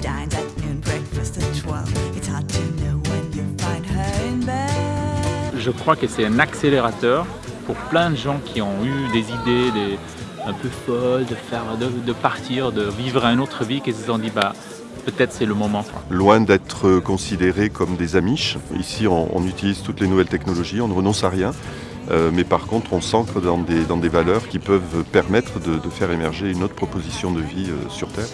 dines at noon, breakfast at 12. It's hard to know when you find her in bed. Je crois que c'est un accélérateur pour plein de gens qui ont eu des idées des, un peu folles de, faire, de, de partir, de vivre une autre vie, qui se sont dit bah, peut-être c'est le moment. Loin d'être considérés comme des amiches, ici on, on utilise toutes les nouvelles technologies, on ne renonce à rien, euh, mais par contre on s'ancre dans des, dans des valeurs qui peuvent permettre de, de faire émerger une autre proposition de vie euh, sur Terre.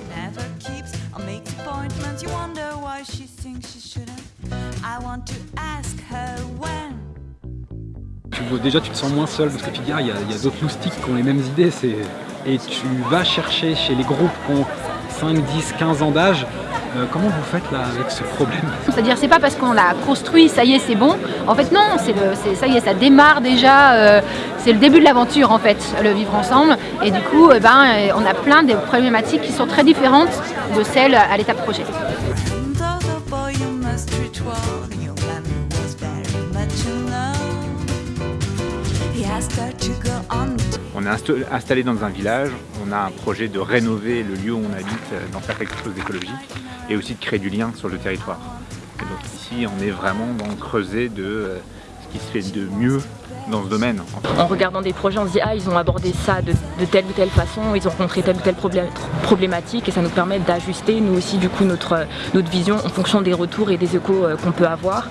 Tu déjà tu te sens moins seul parce que Figaro, il y a, il y a d'autres loustiques qui ont les mêmes idées et tu vas chercher chez les groupes qui ont 5, 10, 15 ans d'âge. Euh, comment vous faites là avec ce problème? C'est-à-dire c'est pas parce qu'on l'a construit, ça y est, c'est bon. En fait non, c'est le, c'est- ça y est, ça démarre déjà. euh, c'est le début de l'aventure en fait, le vivre ensemble. Et du coup, eh ben, euh, on a plein de problématiques qui sont très différentes de celles à l'étape projet. On est insta- installé dans un village, on a un projet de rénover le lieu où on habite, d'en faire quelque chose d'écologique et aussi de créer du lien sur le territoire. Donc ici, on est vraiment dans le creuset de euh, ce qui se fait de mieux dans ce domaine. en regardant des projets, on se dit ah ils ont abordé ça de, telle ou telle façon, ils ont rencontré telle ou telle problématique et ça nous permet d'ajuster nous aussi du coup notre, notre vision en fonction des retours et des échos euh, qu'on peut avoir.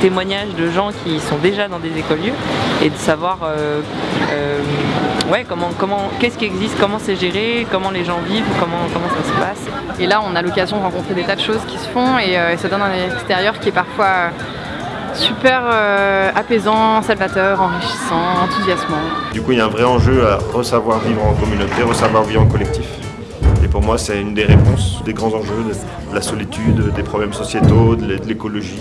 Témoignages de gens qui sont déjà dans des écolieux et de savoir euh, euh, ouais, comment, comment, qu'est-ce qui existe, comment c'est géré, comment les gens vivent, comment, comment ça se passe. Et là, on a l'occasion de rencontrer des tas de choses qui se font et, euh, et ça donne un extérieur qui est parfois super euh, apaisant, salvateur, enrichissant, enthousiasmant. Du coup, il y a un vrai enjeu à re-savoir vivre en communauté, re-savoir vivre en collectif. Et pour moi, c'est une des réponses des grands enjeux de la solitude, des problèmes sociétaux, de l'é- de l'écologie.